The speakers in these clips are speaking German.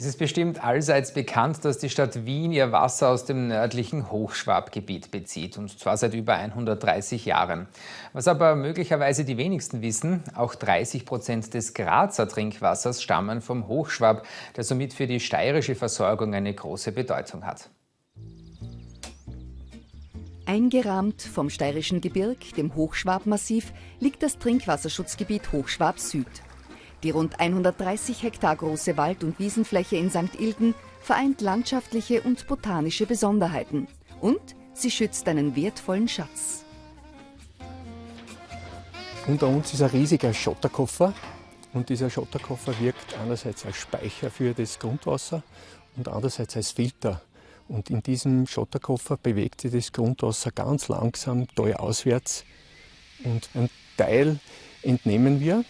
Es ist bestimmt allseits bekannt, dass die Stadt Wien ihr Wasser aus dem nördlichen Hochschwabgebiet bezieht, und zwar seit über 130 Jahren. Was aber möglicherweise die wenigsten wissen, auch 30 Prozent des Grazer Trinkwassers stammen vom Hochschwab, der somit für die steirische Versorgung eine große Bedeutung hat. Eingerahmt vom steirischen Gebirg, dem Hochschwabmassiv, liegt das Trinkwasserschutzgebiet Hochschwab Süd. Die rund 130 Hektar große Wald- und Wiesenfläche in St. Ilgen vereint landschaftliche und botanische Besonderheiten. Und sie schützt einen wertvollen Schatz. Unter uns ist ein riesiger Schotterkoffer. Und dieser Schotterkoffer wirkt einerseits als Speicher für das Grundwasser und andererseits als Filter. Und in diesem Schotterkoffer bewegt sich das Grundwasser ganz langsam auswärts. Und einen Teil entnehmen wir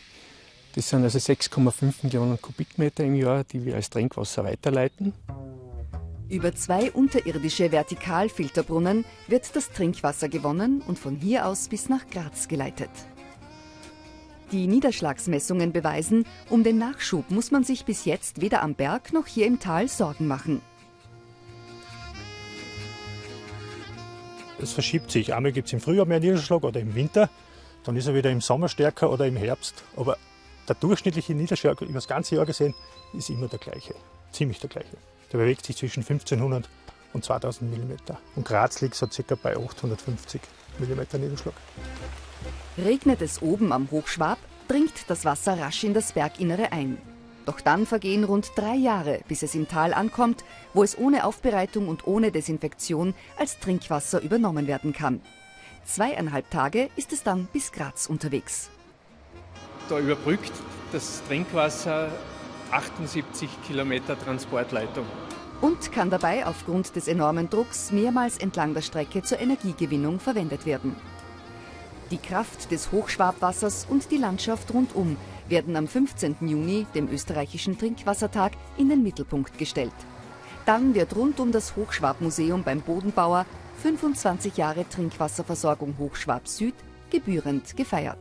das sind also 6,5 Millionen Kubikmeter im Jahr, die wir als Trinkwasser weiterleiten. Über zwei unterirdische Vertikalfilterbrunnen wird das Trinkwasser gewonnen und von hier aus bis nach Graz geleitet. Die Niederschlagsmessungen beweisen, um den Nachschub muss man sich bis jetzt weder am Berg noch hier im Tal Sorgen machen. Es verschiebt sich. Einmal gibt es im Frühjahr mehr Niederschlag oder im Winter. Dann ist er wieder im Sommer stärker oder im Herbst. Aber der durchschnittliche Niederschlag über das ganze Jahr gesehen ist immer der gleiche, ziemlich der gleiche. Der bewegt sich zwischen 1500 und 2000 mm. Und Graz liegt so circa bei 850 mm Niederschlag. Regnet es oben am Hochschwab, dringt das Wasser rasch in das Berginnere ein. Doch dann vergehen rund drei Jahre, bis es im Tal ankommt, wo es ohne Aufbereitung und ohne Desinfektion als Trinkwasser übernommen werden kann. Zweieinhalb Tage ist es dann bis Graz unterwegs. Da überbrückt das Trinkwasser 78 Kilometer Transportleitung. Und kann dabei aufgrund des enormen Drucks mehrmals entlang der Strecke zur Energiegewinnung verwendet werden. Die Kraft des Hochschwabwassers und die Landschaft rundum werden am 15. Juni, dem österreichischen Trinkwassertag, in den Mittelpunkt gestellt. Dann wird rund um das Hochschwabmuseum beim Bodenbauer 25 Jahre Trinkwasserversorgung Hochschwab Süd gebührend gefeiert.